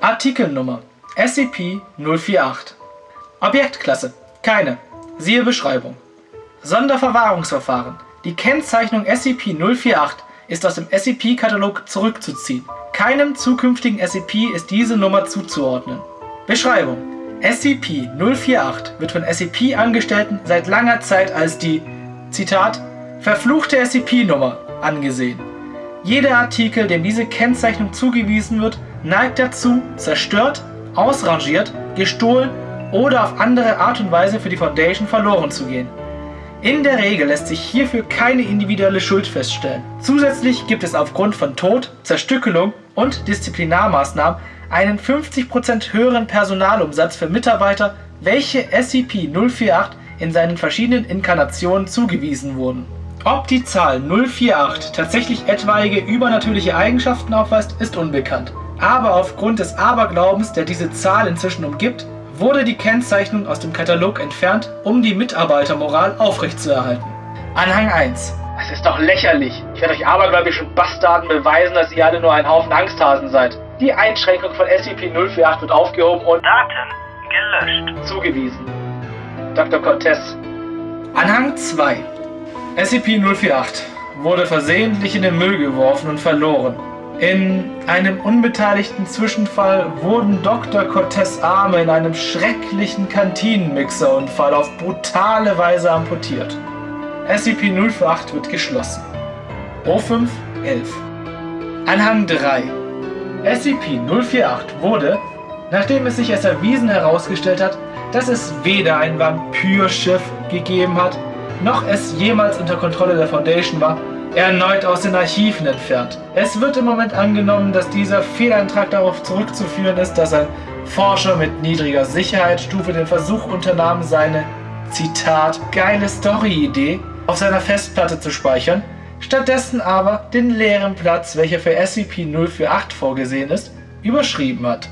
Artikelnummer SCP-048 Objektklasse Keine. Siehe Beschreibung. Sonderverwahrungsverfahren Die Kennzeichnung SCP-048 ist aus dem SCP-Katalog zurückzuziehen. Keinem zukünftigen SCP ist diese Nummer zuzuordnen. Beschreibung SCP-048 wird von SCP-Angestellten seit langer Zeit als die Zitat verfluchte SCP-Nummer angesehen. Jeder Artikel, dem diese Kennzeichnung zugewiesen wird, neigt dazu, zerstört, ausrangiert, gestohlen oder auf andere Art und Weise für die Foundation verloren zu gehen. In der Regel lässt sich hierfür keine individuelle Schuld feststellen. Zusätzlich gibt es aufgrund von Tod, Zerstückelung und Disziplinarmaßnahmen einen 50% höheren Personalumsatz für Mitarbeiter, welche SCP-048 in seinen verschiedenen Inkarnationen zugewiesen wurden. Ob die Zahl 048 tatsächlich etwaige übernatürliche Eigenschaften aufweist, ist unbekannt. Aber aufgrund des Aberglaubens, der diese Zahl inzwischen umgibt, wurde die Kennzeichnung aus dem Katalog entfernt, um die Mitarbeitermoral aufrechtzuerhalten. Anhang 1 Es ist doch lächerlich. Ich werde euch abergläubischen Bastarden beweisen, dass ihr alle nur ein Haufen Angsthasen seid. Die Einschränkung von SCP-048 wird aufgehoben und Daten gelöscht. zugewiesen. Dr. Cortez. Anhang 2 SCP-048 wurde versehentlich in den Müll geworfen und verloren. In einem unbeteiligten Zwischenfall wurden Dr. Cortez Arme in einem schrecklichen Kantinenmixerunfall auf brutale Weise amputiert. SCP-048 wird geschlossen. O5-11 Anhang 3 SCP-048 wurde, nachdem es sich als erwiesen herausgestellt hat, dass es weder ein Vampyrschiff gegeben hat, noch es jemals unter Kontrolle der Foundation war, erneut aus den Archiven entfernt. Es wird im Moment angenommen, dass dieser Fehleintrag darauf zurückzuführen ist, dass ein Forscher mit niedriger Sicherheitsstufe den Versuch unternahm, seine, Zitat, geile Story-Idee auf seiner Festplatte zu speichern, stattdessen aber den leeren Platz, welcher für SCP-048 vorgesehen ist, überschrieben hat.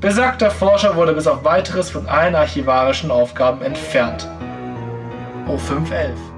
Besagter Forscher wurde bis auf weiteres von allen archivarischen Aufgaben entfernt. O511